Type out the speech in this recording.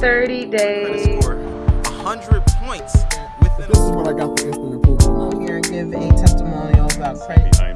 30 days. Score 100 points within This is what I got for instant approval. I'm Here and give a testimonial about credit.